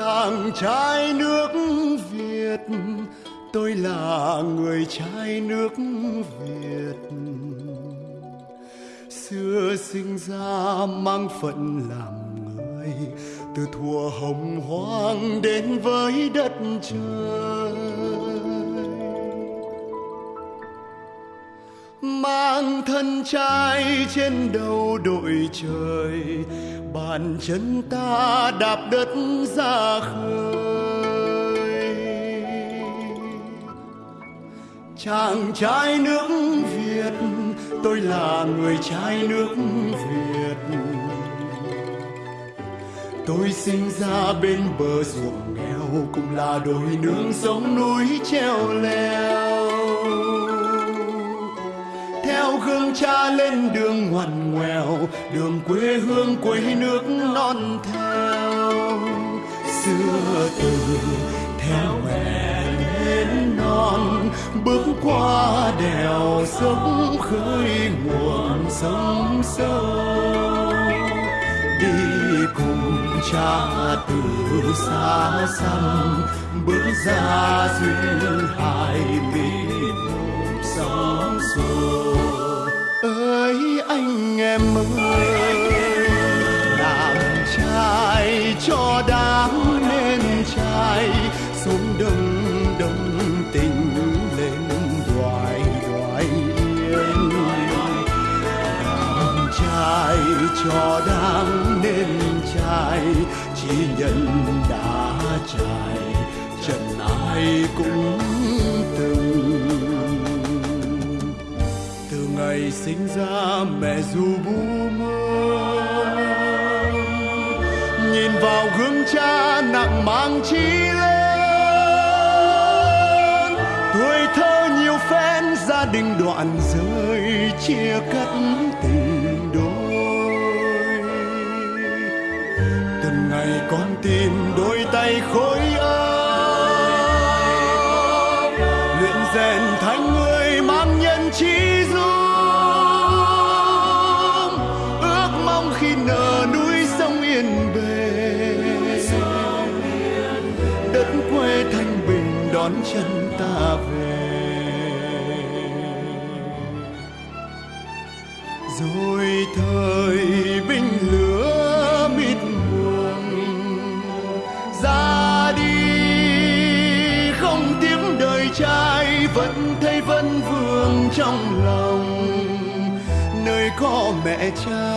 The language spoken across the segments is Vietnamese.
chàng trai nước Việt. Tôi là người trai nước Việt. Xưa sinh ra mang phận làm người, từ thuở hồng hoang đến với đất trời. Mang thân trai trên đầu đội trời, bàn chân ta đạp đất ra khơi. Chàng trai nước việt, tôi là người trai nước việt. Tôi sinh ra bên bờ ruộng nghèo, cũng là đồi nương sống núi treo leo theo gương cha lên đường ngoằn ngoèo, đường quê hương quê nước non theo. Xưa từ theo mẹ đến non, bước qua đèo sông khơi nguồn sông sâu. Đi cùng cha từ xa xăm, bước ra duyên hai miền. Em ơi. Làm trai cho đáng nên trai, xuống đông đông tình lên đoài đoài yên. Làm trai cho đáng nên trai, chỉ nhận đã trải, trần ai cũng sinh ra mẹ dù bu mơ. Nhìn vào gương cha nặng mang chi lớn, tuổi thơ nhiều phen gia đình đoạn rơi chia cắt tình đôi. Từng ngày con tìm đôi tay khối chân ta về. Rồi thời binh lửa mịt buồn ra đi không tiếng đời trai, vẫn thấy vẫn vương trong lòng. Nơi có mẹ cha,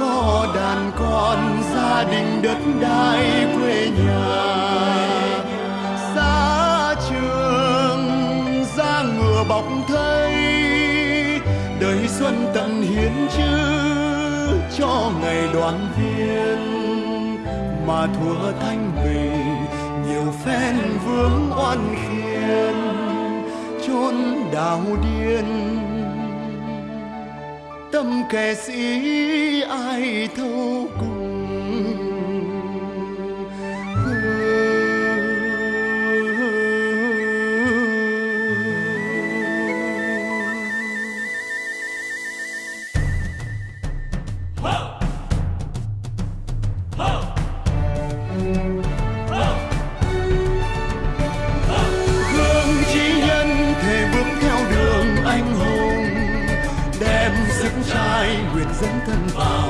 có đàn con, gia đình đất đai quê nhà. Bọc thây đời xuân tận hiến chữ cho ngày đoàn viên mà thua thanh bình nhiều phen vướng oan khiên chốn đào điên. Tâm kẻ sĩ ai thâu cùng trai nguyện dẫn thân vào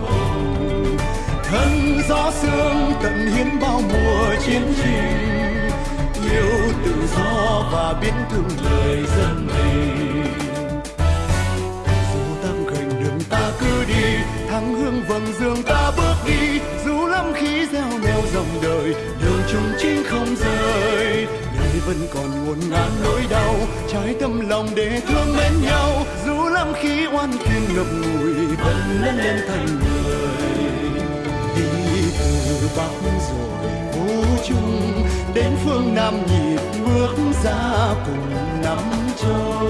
cùng thân gió sương tận hiến bao mùa chiến trình. Yêu tự do và biến thương lời dân mình dù tam khởi đường ta cứ đi, thắng hương vầng dương ta bước đi. Dù lắm khí gieo neo dòng đời, đường chung chính không rời nay vẫn còn ngổn ngang nỗi đau. Trái tâm lòng để thương mến nhau. Dù lắm khi oan kiên ngập ngùi, vẫn lớn lên thành người. Đi từ bắc rồi vô chung đến phương nam nhịp bước ra cùng nắm châu.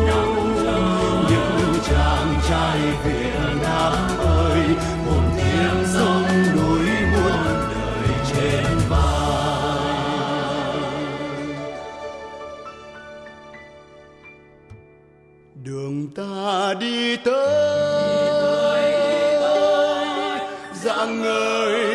Những chàng trai Việt Nam ơi đường ta đi tới. Dạng người